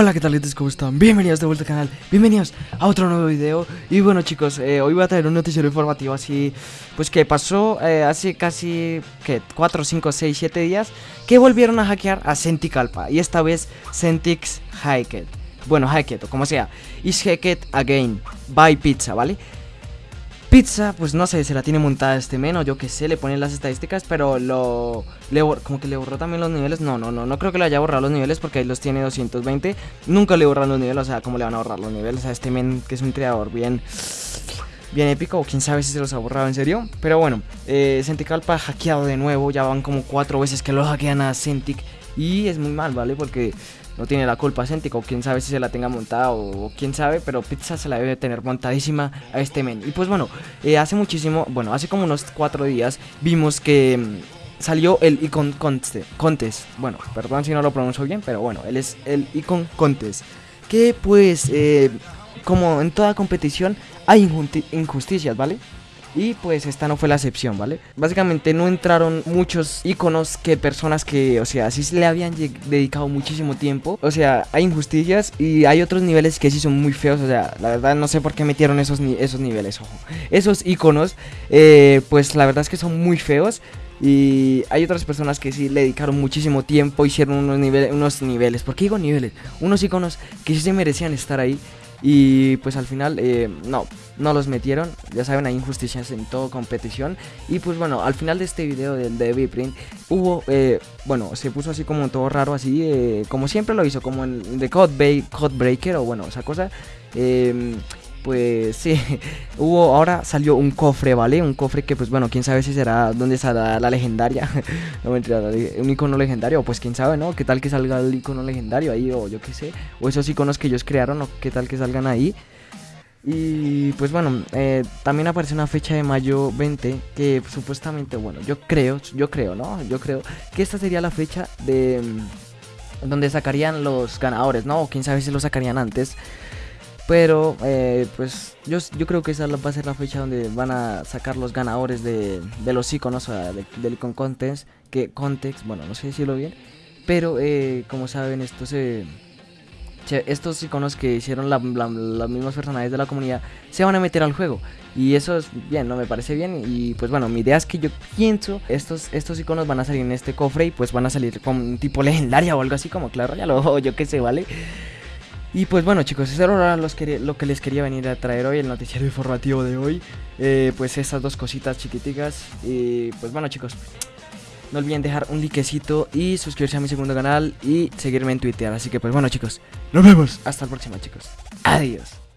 Hola, ¿qué tal gente? ¿Cómo están? Bienvenidos de vuelta al canal, bienvenidos a otro nuevo video Y bueno chicos, eh, hoy voy a traer un noticiero informativo así Pues que pasó eh, hace casi, ¿qué? 4, 5, 6, 7 días Que volvieron a hackear a Centicalpa Y esta vez Centix Hacked Bueno, Hacked o como sea Is Hacked Again by Pizza, ¿vale? Pizza, pues no sé, se la tiene montada este menos, yo que sé, le ponen las estadísticas, pero lo... Le, como que le borró también los niveles, no, no, no, no creo que le haya borrado los niveles porque ahí los tiene 220, nunca le borran los niveles, o sea, ¿cómo le van a borrar los niveles a este men que es un creador bien... Bien épico, o quién sabe si se los ha borrado en serio. Pero bueno, eh, Centicalpa ha hackeado de nuevo Ya van como cuatro veces que lo hackean a Centik Y es muy mal, ¿vale? Porque no tiene la culpa Céntico, quién sabe si se la tenga montada o, quién sabe, pero Pizza se la debe tener montadísima a este men. Y pues bueno, eh, hace muchísimo, bueno, hace como unos cuatro días vimos que mm, salió el Icon Contest. Bueno, perdón si no lo pronuncio bien, pero bueno, él es el Icon Contest. Que pues, eh, como en toda competición, hay injusticias, ¿vale? Y pues esta no fue la excepción, ¿vale? Básicamente no entraron muchos iconos que personas que, o sea, sí le habían dedicado muchísimo tiempo. O sea, hay injusticias y hay otros niveles que sí son muy feos. O sea, la verdad no sé por qué metieron esos, esos niveles, ojo. Esos iconos, eh, pues la verdad es que son muy feos. Y hay otras personas que sí le dedicaron muchísimo tiempo, hicieron unos, unos niveles, ¿por qué digo niveles? Unos iconos que sí se merecían estar ahí. Y pues al final, eh, no, no los metieron. Ya saben, hay injusticias en toda competición. Y pues bueno, al final de este video del de Print hubo, eh, bueno, se puso así como todo raro, así, eh, como siempre lo hizo, como en The Code, Breaker o bueno, esa cosa. Eh, pues sí, hubo, ahora salió un cofre, ¿vale? Un cofre que pues bueno, quién sabe si será, dónde estará la legendaria, no mentira, un icono legendario, pues quién sabe, ¿no? ¿Qué tal que salga el icono legendario ahí o yo qué sé? O esos iconos que ellos crearon, o qué tal que salgan ahí. Y pues bueno, eh, también aparece una fecha de mayo 20 que supuestamente, bueno, yo creo, yo creo, ¿no? Yo creo que esta sería la fecha de mm, donde sacarían los ganadores, ¿no? O quién sabe si lo sacarían antes. Pero, eh, pues, yo, yo creo que esa va a ser la fecha donde van a sacar los ganadores de, los iconos, o sea, del icon context, que context, bueno, no sé decirlo bien. Pero, eh, como saben, esto se, estos iconos que hicieron las mismas personajes de la comunidad se van a meter al juego. Y eso es bien, ¿no? Me parece bien. Y pues bueno, mi idea es que yo pienso, estos, estos iconos van a salir en este cofre y pues van a salir con un tipo legendaria o algo así como claro, ya lo yo qué sé, ¿vale? Y pues bueno chicos, eso era lo que les quería venir a traer hoy, el noticiero informativo de hoy. Eh, pues estas dos cositas chiquiticas. Y pues bueno chicos, no olviden dejar un likecito y suscribirse a mi segundo canal y seguirme en Twitter. Así que pues bueno chicos, nos vemos. Hasta la próxima chicos. Adiós.